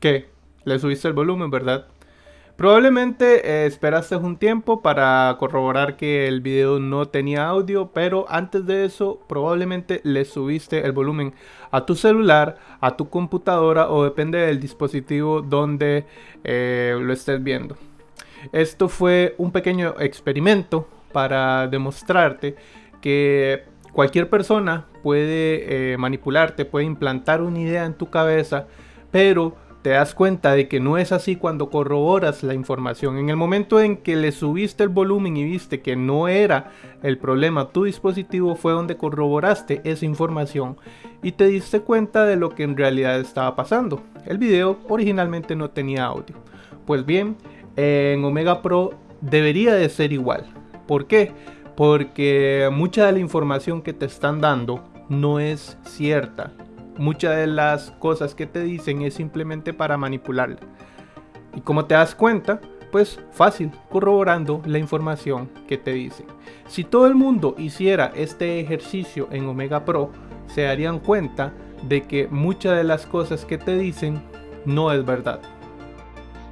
¿Qué? Le subiste el volumen, ¿verdad? Probablemente eh, esperaste un tiempo para corroborar que el video no tenía audio, pero antes de eso probablemente le subiste el volumen a tu celular, a tu computadora o depende del dispositivo donde eh, lo estés viendo. Esto fue un pequeño experimento para demostrarte que cualquier persona puede eh, manipularte, puede implantar una idea en tu cabeza, pero te das cuenta de que no es así cuando corroboras la información. En el momento en que le subiste el volumen y viste que no era el problema tu dispositivo fue donde corroboraste esa información y te diste cuenta de lo que en realidad estaba pasando. El video originalmente no tenía audio. Pues bien, en Omega Pro debería de ser igual. ¿Por qué? Porque mucha de la información que te están dando no es cierta muchas de las cosas que te dicen es simplemente para manipular. Y como te das cuenta, pues fácil, corroborando la información que te dicen. Si todo el mundo hiciera este ejercicio en Omega Pro, se darían cuenta de que muchas de las cosas que te dicen no es verdad.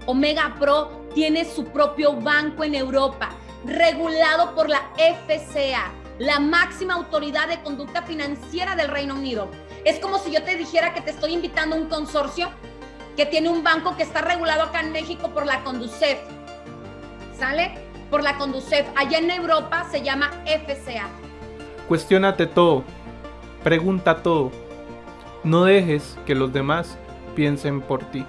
Omega Pro tiene su propio banco en Europa, regulado por la FCA, la máxima autoridad de conducta financiera del Reino Unido. Es como si yo te dijera que te estoy invitando a un consorcio que tiene un banco que está regulado acá en México por la Conducef. ¿Sale? Por la Conducef. Allá en Europa se llama FCA. Cuestiónate todo. Pregunta todo. No dejes que los demás piensen por ti.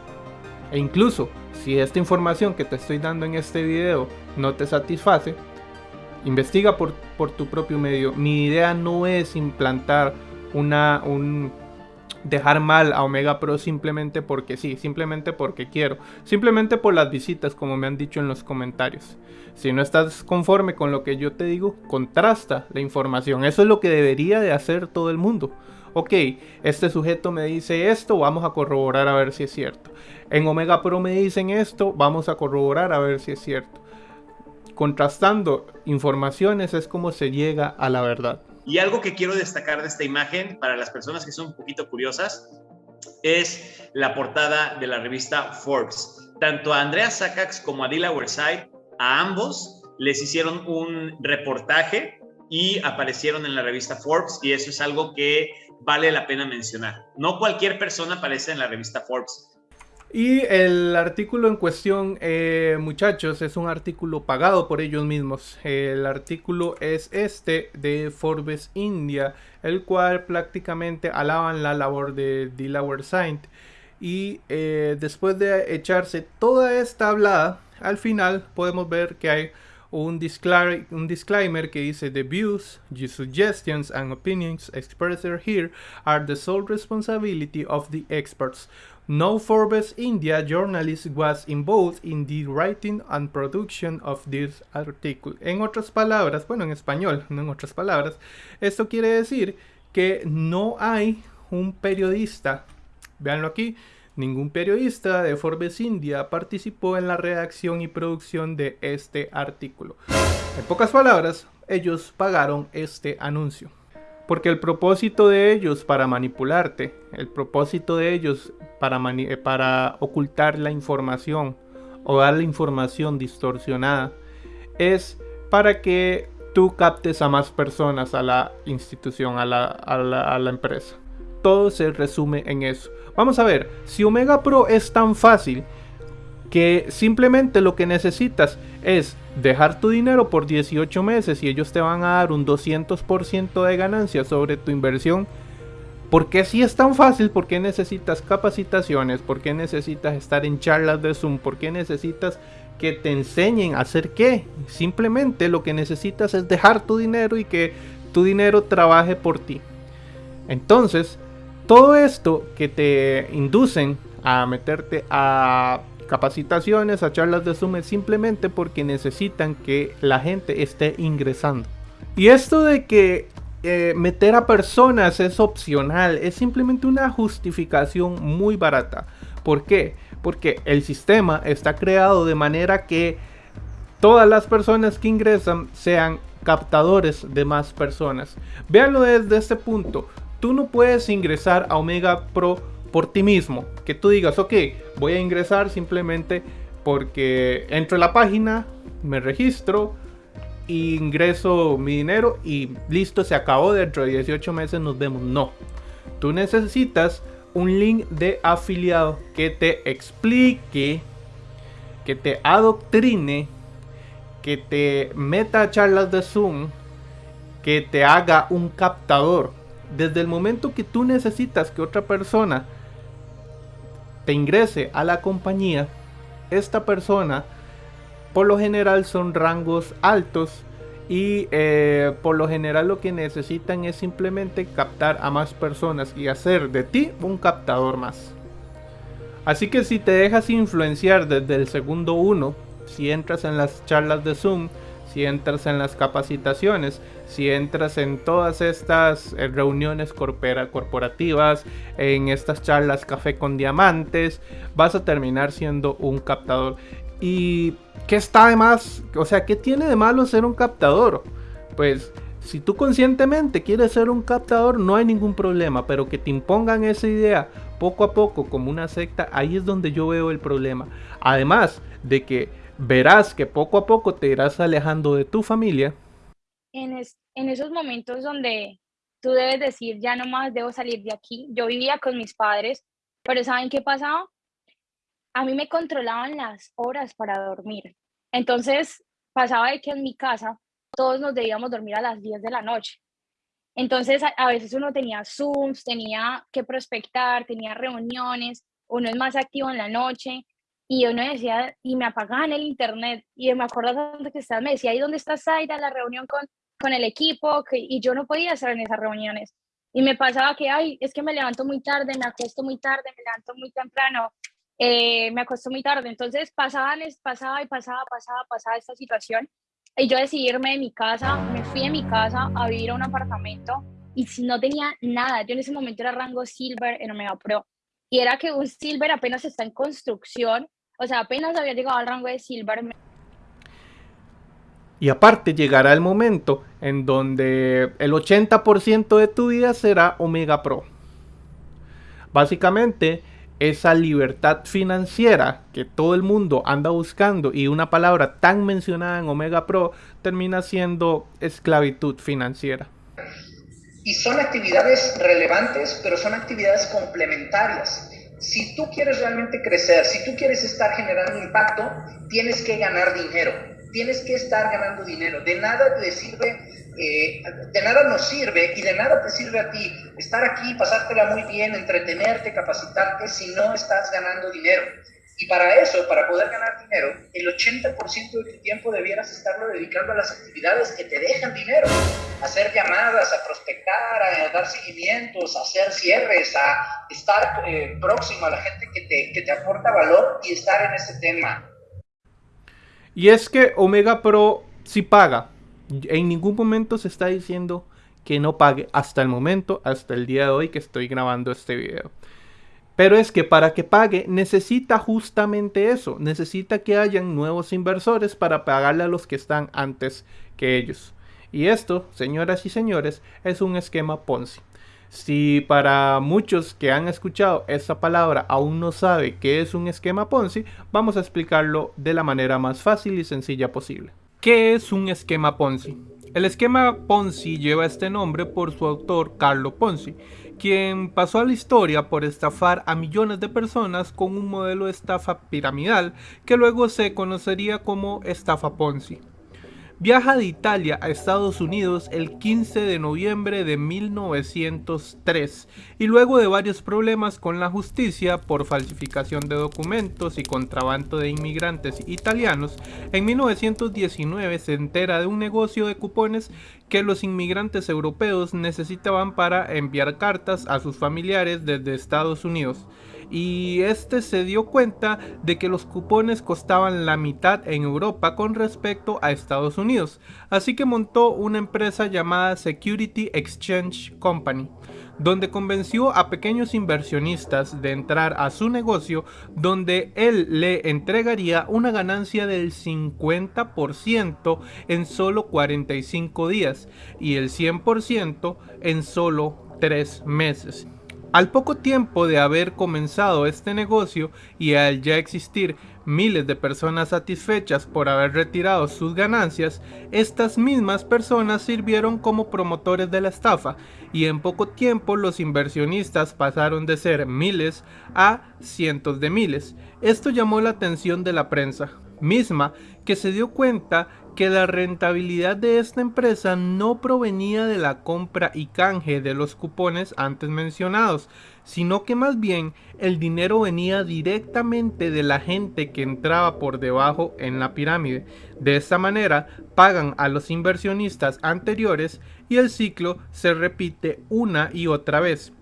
E incluso si esta información que te estoy dando en este video no te satisface, investiga por, por tu propio medio. Mi idea no es implantar una, un, dejar mal a Omega Pro simplemente porque sí, simplemente porque quiero, simplemente por las visitas como me han dicho en los comentarios. Si no estás conforme con lo que yo te digo, contrasta la información. Eso es lo que debería de hacer todo el mundo. Ok, este sujeto me dice esto, vamos a corroborar a ver si es cierto. En Omega Pro me dicen esto, vamos a corroborar a ver si es cierto. Contrastando informaciones es como se llega a la verdad. Y algo que quiero destacar de esta imagen para las personas que son un poquito curiosas es la portada de la revista Forbes. Tanto a Andrea Sakax como a Dila Side, a ambos les hicieron un reportaje y aparecieron en la revista Forbes y eso es algo que vale la pena mencionar. No cualquier persona aparece en la revista Forbes. Y el artículo en cuestión, eh, muchachos, es un artículo pagado por ellos mismos. El artículo es este de Forbes India, el cual prácticamente alaban la labor de Delaware Saint. Y eh, después de echarse toda esta hablada, al final podemos ver que hay un, disclaimer, un disclaimer que dice The views, suggestions and opinions expressed here are the sole responsibility of the experts. No Forbes India journalist was involved in the writing and production of this article. En otras palabras, bueno, en español, no en otras palabras, esto quiere decir que no hay un periodista, véanlo aquí, ningún periodista de Forbes India participó en la redacción y producción de este artículo. En pocas palabras, ellos pagaron este anuncio. Porque el propósito de ellos para manipularte, el propósito de ellos para, eh, para ocultar la información o dar la información distorsionada, es para que tú captes a más personas a la institución, a la, a la empresa. Todo se resume en eso. Vamos a ver, si Omega Pro es tan fácil que simplemente lo que necesitas es dejar tu dinero por 18 meses y ellos te van a dar un 200% de ganancia sobre tu inversión. Porque si es tan fácil? ¿Por qué necesitas capacitaciones? ¿Por qué necesitas estar en charlas de Zoom? ¿Por qué necesitas que te enseñen a hacer qué? Simplemente lo que necesitas es dejar tu dinero y que tu dinero trabaje por ti. Entonces, todo esto que te inducen a meterte a capacitaciones, a charlas de Zoom simplemente porque necesitan que la gente esté ingresando. Y esto de que eh, meter a personas es opcional, es simplemente una justificación muy barata. ¿Por qué? Porque el sistema está creado de manera que todas las personas que ingresan sean captadores de más personas. Véanlo desde este punto. Tú no puedes ingresar a Omega Pro por ti mismo. Que tú digas, ok, voy a ingresar simplemente porque entro a la página, me registro, ingreso mi dinero y listo, se acabó. Dentro de 18 meses nos vemos. No. Tú necesitas un link de afiliado que te explique, que te adoctrine, que te meta a charlas de Zoom, que te haga un captador. Desde el momento que tú necesitas que otra persona te ingrese a la compañía, esta persona por lo general son rangos altos y eh, por lo general lo que necesitan es simplemente captar a más personas y hacer de ti un captador más. Así que si te dejas influenciar desde el segundo uno, si entras en las charlas de Zoom, si entras en las capacitaciones, si entras en todas estas eh, reuniones corporativas, en estas charlas café con diamantes, vas a terminar siendo un captador. ¿Y qué está de más? O sea, ¿qué tiene de malo ser un captador? Pues si tú conscientemente quieres ser un captador, no hay ningún problema, pero que te impongan esa idea poco a poco como una secta, ahí es donde yo veo el problema. Además de que verás que poco a poco te irás alejando de tu familia. En, esos momentos donde tú debes decir, ya no más debo salir de aquí, yo vivía con mis padres, pero ¿saben qué pasaba? A mí me controlaban las horas para dormir. Entonces pasaba de que en mi casa todos nos debíamos dormir a las 10 de la noche. Entonces a, veces uno tenía Zooms, tenía que prospectar, tenía reuniones, uno es más activo en la noche y uno decía, y me apagaban el internet. Y me acuerdo donde que estaba, me decía, ¿y dónde está Zaira? La reunión con, con el equipo, que, y yo no podía estar en esas reuniones. Y me pasaba que, ay, es que me levanto muy tarde, me acuesto muy tarde, me levanto muy temprano, eh, me acostó muy tarde, entonces pasaba y pasaba, pasaba, pasaba esta situación y yo decidí irme de mi casa, me fui de mi casa a vivir a un apartamento y no tenía nada, yo en ese momento era rango Silver en Omega Pro y era que un Silver apenas está en construcción, o sea, apenas había llegado al rango de Silver. Y aparte llegará el momento en donde el 80% de tu vida será Omega Pro. Básicamente, esa libertad financiera que todo el mundo anda buscando y una palabra tan mencionada en Omega Pro termina siendo esclavitud financiera. Y son actividades relevantes, pero son actividades complementarias. Si tú quieres realmente crecer, si tú quieres estar generando impacto, tienes que ganar dinero, tienes que estar ganando dinero. De nada te sirve eh, de nada nos sirve y de nada te sirve a ti estar aquí, pasártela muy bien, entretenerte, capacitarte si no estás ganando dinero. Y para eso, para poder ganar dinero, el 80% de tu tiempo debieras estarlo dedicando a las actividades que te dejan dinero. hacer llamadas, a prospectar, a dar seguimientos, a hacer cierres, a estar eh, próximo a la gente que te, que te aporta valor y estar en ese tema. Y es que Omega Pro sí paga, en ningún momento se está diciendo que no pague hasta el momento, hasta el día de hoy que estoy grabando este video. Pero es que para que pague necesita justamente eso, necesita que hayan nuevos inversores para pagarle a los que están antes que ellos. Y esto, señoras y señores, es un esquema Ponzi. Si para muchos que han escuchado esta palabra aún no sabe qué es un esquema Ponzi, vamos a explicarlo de la manera más fácil y sencilla posible. ¿Qué es un esquema Ponzi? El esquema Ponzi lleva este nombre por su autor Carlo Ponzi, quien pasó a la historia por estafar a millones de personas con un modelo de estafa piramidal que luego se conocería como estafa Ponzi. Viaja de Italia a Estados Unidos el 15 de noviembre de 1903 y luego de varios problemas con la justicia por falsificación de documentos y contrabando de inmigrantes italianos, en 1919 se entera de un negocio de cupones que los inmigrantes europeos necesitaban para enviar cartas a sus familiares desde Estados Unidos. Y este se dio cuenta de que los cupones costaban la mitad en Europa con respecto a Estados Unidos, así que montó una empresa llamada Security Exchange Company donde convenció a pequeños inversionistas de entrar a su negocio donde él le entregaría una ganancia del 50% en solo 45 días y el 100% en solo 3 meses. Al poco tiempo de haber comenzado este negocio y al ya existir miles de personas satisfechas por haber retirado sus ganancias, estas mismas personas sirvieron como promotores de la estafa y en poco tiempo los inversionistas pasaron de ser miles a cientos de miles. Esto llamó la atención de la prensa, misma que se dio cuenta que la rentabilidad de esta empresa no provenía de la compra y canje de los cupones antes mencionados, sino que más bien el dinero venía directamente de la gente que entraba por debajo en la pirámide. De esta manera pagan a los inversionistas anteriores y el ciclo se repite una y otra vez,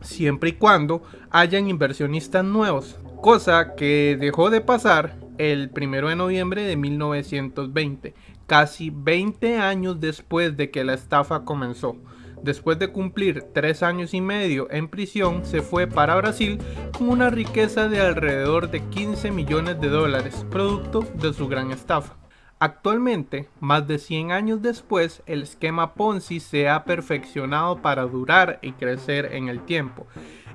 siempre y cuando hayan inversionistas nuevos, cosa que dejó de pasar el 1 de noviembre de 1920, casi 20 años después de que la estafa comenzó. Después de cumplir tres años y medio en prisión, se fue para Brasil con una riqueza de alrededor de 15 millones de dólares, producto de su gran estafa. Actualmente, más de 100 años después, el esquema Ponzi se ha perfeccionado para durar y crecer en el tiempo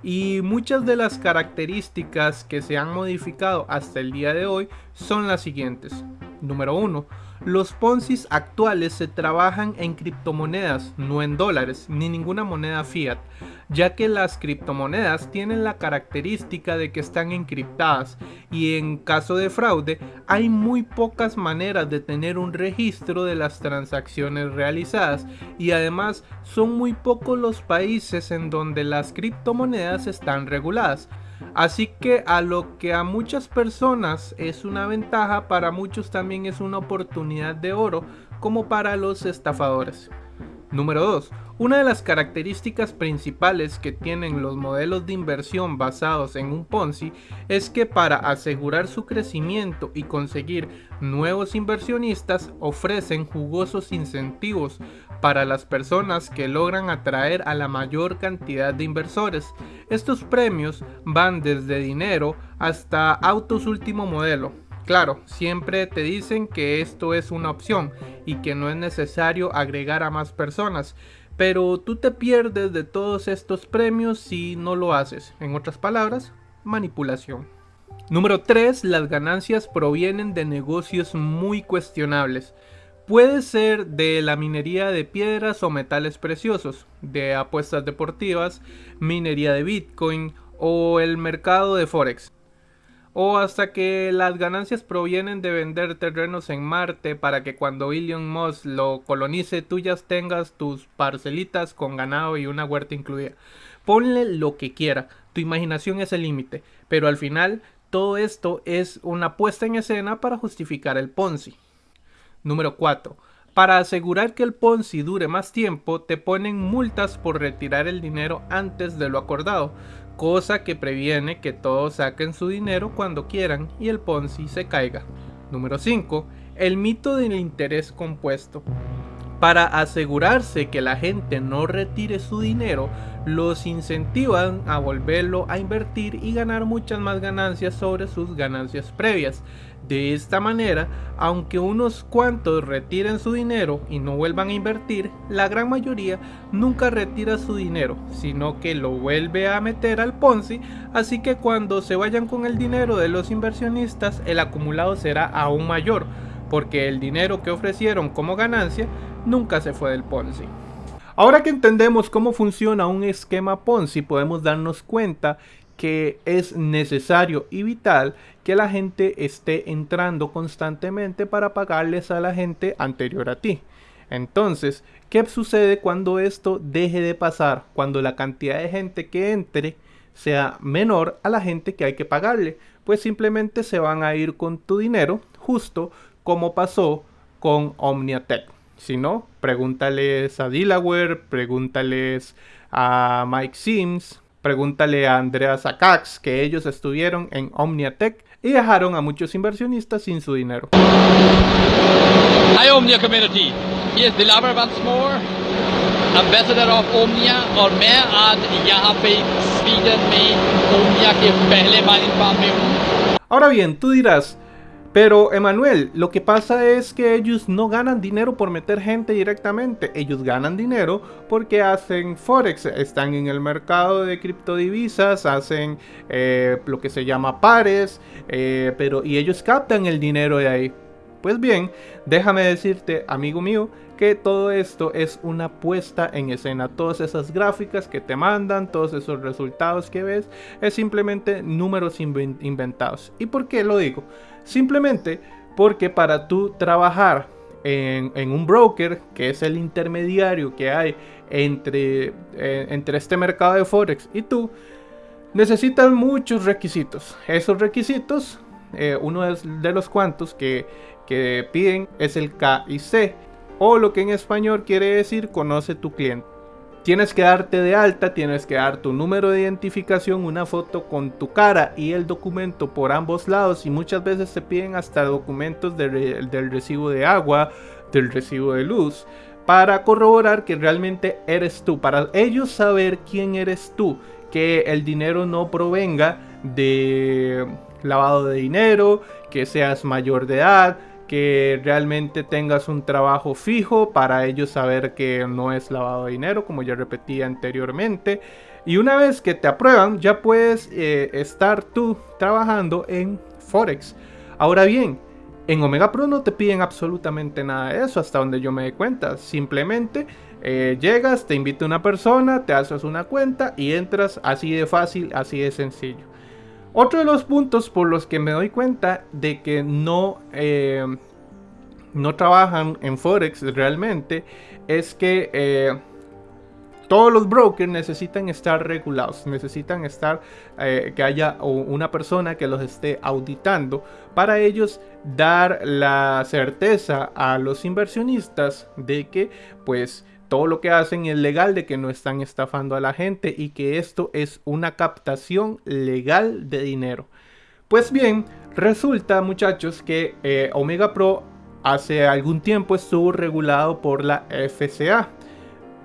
y muchas de las características que se han modificado hasta el día de hoy son las siguientes. Número 1. Los Ponzi actuales se trabajan en criptomonedas, no en dólares, ni ninguna moneda fiat ya que las criptomonedas tienen la característica de que están encriptadas y en caso de fraude hay muy pocas maneras de tener un registro de las transacciones realizadas y además son muy pocos los países en donde las criptomonedas están reguladas. Así que a lo que a muchas personas es una ventaja, para muchos también es una oportunidad de oro como para los estafadores. Número 2. Una de las características principales que tienen los modelos de inversión basados en un Ponzi es que para asegurar su crecimiento y conseguir nuevos inversionistas ofrecen jugosos incentivos para las personas que logran atraer a la mayor cantidad de inversores. Estos premios van desde dinero hasta autos último modelo, Claro, siempre te dicen que esto es una opción y que no es necesario agregar a más personas, pero tú te pierdes de todos estos premios si no lo haces. En otras palabras, manipulación. Número 3. Las ganancias provienen de negocios muy cuestionables. Puede ser de la minería de piedras o metales preciosos, de apuestas deportivas, minería de Bitcoin o el mercado de Forex o hasta que las ganancias provienen de vender terrenos en Marte para que cuando Elon Musk lo colonice tú ya tengas tus parcelitas con ganado y una huerta incluida. Ponle lo que quiera, tu imaginación es el límite, pero al final todo esto es una puesta en escena para justificar el Ponzi. Número 4. Para asegurar que el Ponzi dure más tiempo, te ponen multas por retirar el dinero antes de lo acordado cosa que previene que todos saquen su dinero cuando quieran y el Ponzi se caiga. Número 5. El mito del interés compuesto. Para asegurarse que la gente no retire su dinero, los incentivan a volverlo a invertir y ganar muchas más ganancias sobre sus ganancias previas. De esta manera, aunque unos cuantos retiren su dinero y no vuelvan a invertir, la gran mayoría nunca retira su dinero, sino que lo vuelve a meter al Ponzi, así que cuando se vayan con el dinero de los inversionistas, el acumulado será aún mayor, porque el dinero que ofrecieron como ganancia nunca se fue del Ponzi. Ahora que entendemos cómo funciona un esquema Ponzi, podemos darnos cuenta que es necesario y vital que la gente esté entrando constantemente para pagarles a la gente anterior a ti. Entonces, ¿qué sucede cuando esto deje de pasar? Cuando la cantidad de gente que entre sea menor a la gente que hay que pagarle. Pues simplemente se van a ir con tu dinero, justo como pasó con Omniatech. Si no, pregúntales a Delaware, pregúntales a Mike Sims, Pregúntale a Andrea Sakax que ellos estuvieron en Omniatech y dejaron a muchos inversionistas sin su dinero. Hi Omnia community, here's Dilaver once more, ambassador of Omnia और मैं आज यहाँ पे स्वीडन में Omnia के पहले बार में हूँ. Ahora bien, tú dirás, pero, Emanuel, lo que pasa es que ellos no ganan dinero por meter gente directamente. Ellos ganan dinero porque hacen Forex, están en el mercado de criptodivisas, hacen eh, lo que se llama pares, eh, pero, y ellos captan el dinero de ahí. Pues bien, déjame decirte, amigo mío, que todo esto es una puesta en escena. Todas esas gráficas que te mandan, todos esos resultados que ves, es simplemente números inventados. ¿Y por qué lo digo? Simplemente porque para tú trabajar en, un broker, que es el intermediario que hay entre, eh, entre este mercado de Forex y tú, necesitas muchos requisitos. Esos requisitos, eh, uno de los cuantos que, que piden es el KIC, o lo que en español quiere decir conoce tu cliente. Tienes que darte de alta, tienes que dar tu número de identificación, una foto con tu cara y el documento por ambos lados. Y muchas veces te piden hasta documentos del recibo de agua, del recibo de luz, para corroborar que realmente eres tú, para ellos saber quién eres tú, que el dinero no provenga de lavado de dinero, que seas mayor de edad, que realmente tengas un trabajo fijo para ellos saber que no es lavado de dinero, como ya repetí anteriormente. Y una vez que te aprueban, ya puedes eh, estar tú trabajando en Forex. Ahora bien, en Omega Pro no te piden absolutamente nada de eso, hasta donde yo me dé cuenta. Simplemente eh, llegas, te invita una persona, te haces una cuenta y entras así de fácil, así de sencillo. Otro de los puntos por los que me doy cuenta de que no, eh, no trabajan en Forex realmente es que eh, todos los brokers necesitan estar regulados, necesitan estar eh, que haya una persona que los esté auditando para ellos dar la certeza a los inversionistas de que pues todo lo que hacen es legal, de que no están estafando a la gente y que esto es una captación legal de dinero. Pues bien, resulta muchachos que eh, Omega Pro hace algún tiempo estuvo regulado por la FCA,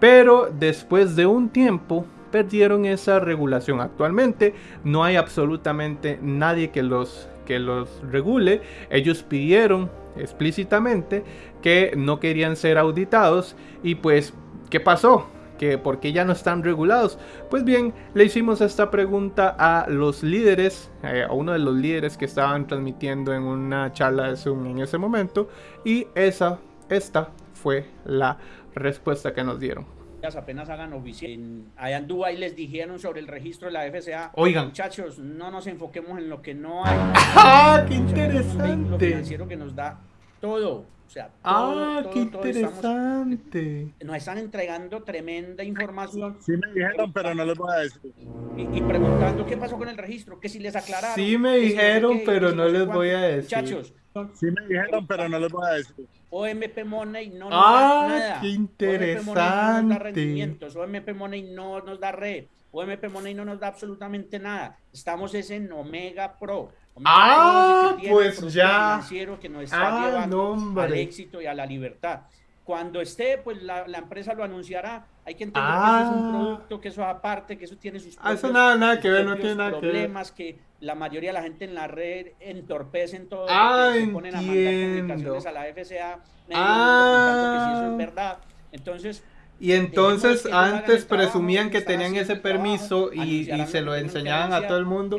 pero después de un tiempo perdieron esa regulación. Actualmente no hay absolutamente nadie que los, que los regule. Ellos pidieron explícitamente que no querían ser auditados y pues, ¿qué pasó? que por qué ya no están regulados. Pues bien, le hicimos esta pregunta a los líderes, eh, a uno de los líderes que estaban transmitiendo en una charla de Zoom en ese momento, y esa, esta fue la respuesta que nos dieron apenas hagan oficial. Allá en Dubái les dijeron sobre el registro de la FCA. Oigan. Muchachos, no nos enfoquemos en lo que no hay. ¡Ah, qué interesante! Lo financiero que nos da todo. O sea, todo, ah, qué interesante. nos están entregando tremenda información. Sí me dijeron, pero no les voy a decir. Y, preguntando qué pasó con el registro, que si les aclararon. Sí me dijeron, pero no les voy a decir. Muchachos. Sí me dijeron, pero no les voy a decir. OMP Money no nos ah, da nada. qué interesante. OMP Money no nos da rendimientos. OMP Money no nos da red. OMP Money no nos da absolutamente nada. Estamos es en Omega Pro. ah, pues ya. Financiero que nos está ah, llevando al éxito y a la libertad. Cuando esté, pues la, la empresa lo anunciará. Hay que entender que eso es un ah. producto, que eso aparte, que eso tiene sus propios, ah, eso nada, nada que ver, no tiene nada problemas, que, ver. que la mayoría de la gente en la red entorpecen todo, ah, se ponen a mandar comunicaciones a la FCA, ah. que si eso es verdad. Entonces, y entonces antes presumían que tenían ese permiso y, se lo enseñaban a todo el mundo.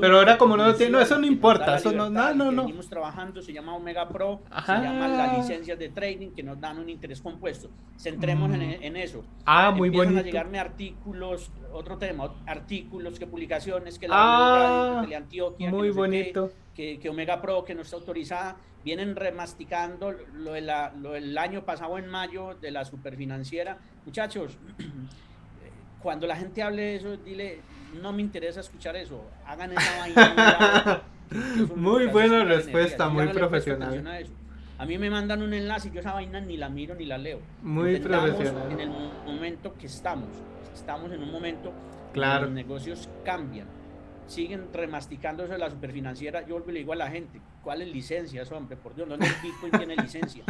pero ahora como no lo tienen, no, eso no importa, eso no, no, no, no. Seguimos trabajando, se llama Omega Pro, se llama la licencia de trading que nos dan un interés compuesto. Centremos en, mm. en, eso. Ah, muy Empiezan bonito. a llegarme artículos, otro tema, artículos, que publicaciones, que la ah, de Antioquia, muy bonito. que, que Omega Pro, que no está autorizada vienen remasticando lo, del año pasado en mayo de la superfinanciera. Muchachos, cuando la gente hable de eso, dile, no me interesa escuchar eso, hagan esa vaina. muy buena respuesta, muy profesional. A, mí me mandan un enlace y yo esa vaina ni la miro ni la leo. Muy profesional. En el momento que estamos, estamos en un momento claro. los negocios cambian siguen remasticando eso de la superfinanciera, yo le digo a la gente, ¿cuáles licencias, hombre? Por Dios, ¿dónde Bitcoin tiene licencia?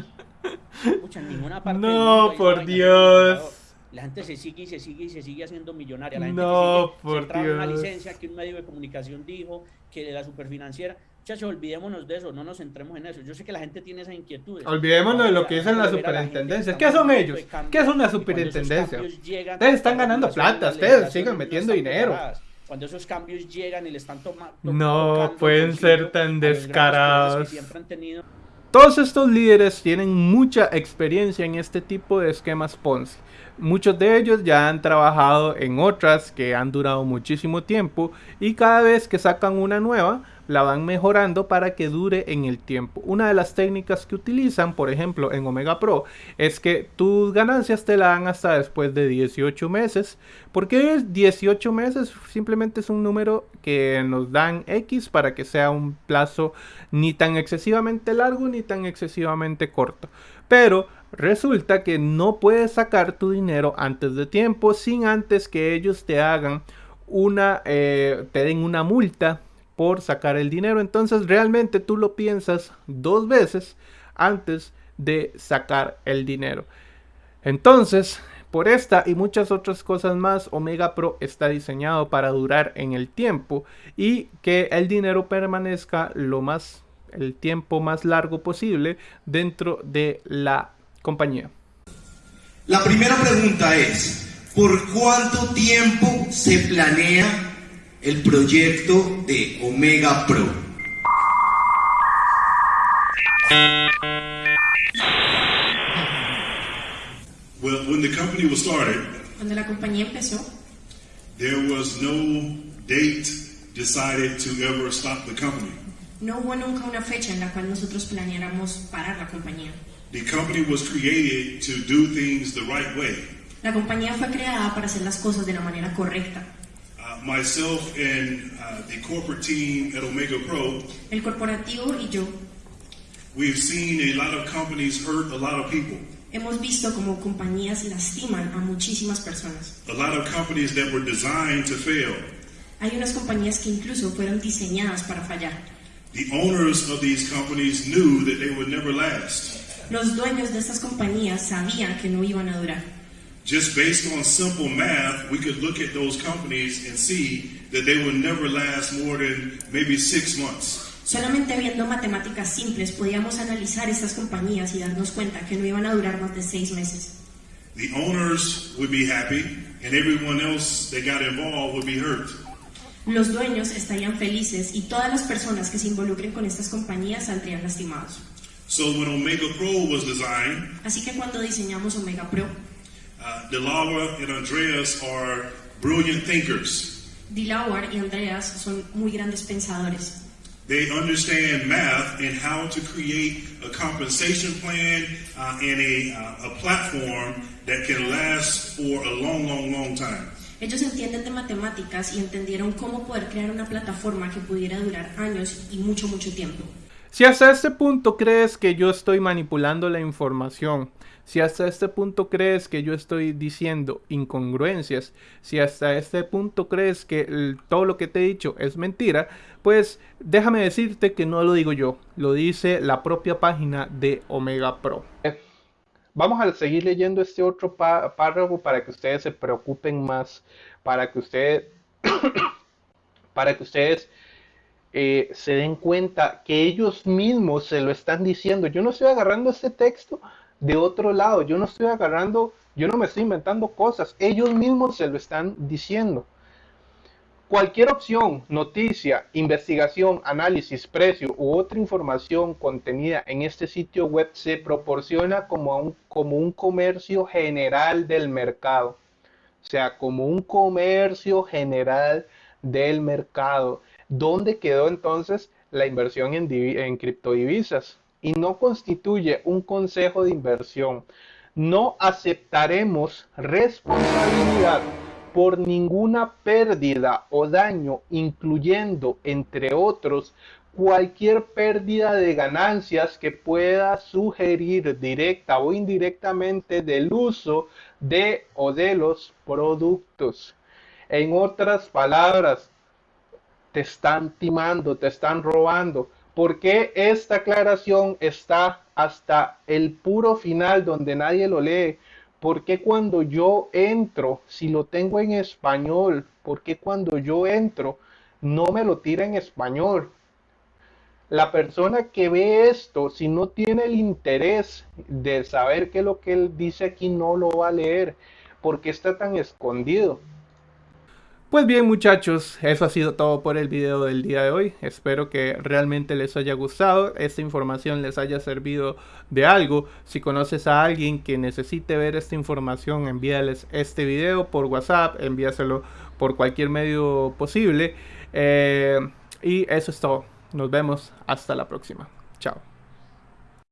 En ninguna parte No, por Dios. La gente se sigue y se sigue y se sigue haciendo millonaria. La gente no, sigue, por Dios. una licencia que un medio de comunicación dijo, que de la superfinanciera. Muchachos, olvidémonos de eso, no nos centremos en eso. Yo sé que la gente tiene esas inquietudes. Olvidémonos de lo que dicen las la superintendencias. que ¿Qué son ellos? ¿Qué es una y cuando esos superintendencia? cambios llegan, Ustedes están las ganando plata, las ustedes no metiendo dinero. Cuando esos cambios llegan y le están tomando. No pueden ser tan descarados. siempre han tenido Todos estos líderes tienen mucha experiencia en este tipo de esquemas Ponzi. Muchos de ellos ya han trabajado en otras que han durado muchísimo tiempo y cada vez que sacan una nueva la van mejorando para que dure en el tiempo. Una de las técnicas que utilizan, por ejemplo, en Omega Pro, es que tus ganancias te la dan hasta después de 18 meses. ¿Por qué 18 meses? Simplemente es un número que nos dan X para que sea un plazo ni tan excesivamente largo ni tan excesivamente corto. Pero resulta que no puedes sacar tu dinero antes de tiempo sin antes que ellos te hagan una, eh, te den una multa por sacar el dinero. Entonces realmente tú lo piensas dos veces antes de sacar el dinero. Entonces, por esta y muchas otras cosas más, Omega Pro está diseñado para durar en el tiempo y que el dinero permanezca lo más el tiempo más largo posible dentro de la compañía. La primera pregunta es, ¿por cuánto tiempo se planea el proyecto de Omega Pro? Well, when the company was started, Cuando la compañía empezó, there was no date decided to ever stop the company. no hubo nunca una fecha en la cual nosotros planeáramos parar la compañía. The company was created to do things the right way. La compañía fue creada para hacer las cosas de la manera correcta. Myself and uh, the corporate team at Omega Pro, El corporativo y yo we've seen a lot of companies hurt a lot of people. hemos visto como compañías lastiman a muchísimas personas. A lot of companies that were designed to fail. Hay unas compañías que incluso fueron diseñadas para fallar. The owners of these companies knew that they would never last. Los dueños de estas compañías sabían que no iban a durar. Just based on simple math, we could look at those companies and see that they would never last more than maybe six months. Solamente viendo matemáticas simples podíamos analizar estas compañías y darnos cuenta que no iban a durar más de seis meses. The owners would be happy, and everyone else that got involved would be hurt. Los dueños estarían felices y todas las personas que se involucren con estas compañías saldrían lastimados. So when Omega Pro was designed, Así que cuando diseñamos Omega Pro, uh, Delawa and Andreas are brilliant thinkers. Dilawar y Andreas son muy grandes pensadores. They understand math and how to create a compensation plan uh, and a, uh, a platform that can last for a long, long, long time. Ellos entienden de matemáticas y entendieron cómo poder crear una plataforma que pudiera durar años y mucho, mucho tiempo. Si hasta este punto crees que yo estoy manipulando la información, si hasta este punto crees que yo estoy diciendo incongruencias, si hasta este punto crees que todo lo que te he dicho es mentira, pues déjame decirte que no lo digo yo, lo dice la propia página de Omega Pro. Vamos a seguir leyendo este otro pá- párrafo para que ustedes se preocupen más, para que ustedes, para que ustedes eh, se den cuenta que ellos mismos se lo están diciendo. Yo no estoy agarrando este texto de otro lado, yo no estoy agarrando, yo no me estoy inventando cosas, ellos mismos se lo están diciendo. Cualquier opción, noticia, investigación, análisis, precio u otra información contenida en este sitio web se proporciona como un, como un comercio general del mercado. O sea, como un comercio general del mercado. ¿Dónde quedó entonces la inversión en, divi- en criptodivisas? Y no constituye un consejo de inversión. No aceptaremos responsabilidad por ninguna pérdida o daño, incluyendo, entre otros, cualquier pérdida de ganancias que pueda sugerir directa o indirectamente del uso de o de los productos. En otras palabras, te están timando, te están robando. ¿Por qué esta aclaración está hasta el puro final donde nadie lo lee? ¿Por qué cuando yo entro, si lo tengo en español, por qué cuando yo entro no me lo tira en español? la persona que ve esto, si no tiene el interés de saber qué es lo que él dice aquí, no lo va a leer, porque está tan escondido. Pues bien muchachos, eso ha sido todo por el video del día de hoy. Espero que realmente les haya gustado, esta información les haya servido de algo. Si conoces a alguien que necesite ver esta información, envíales este video por WhatsApp, envíaselo por cualquier medio posible. Eh, y eso es todo. Nos vemos hasta la próxima. Chao.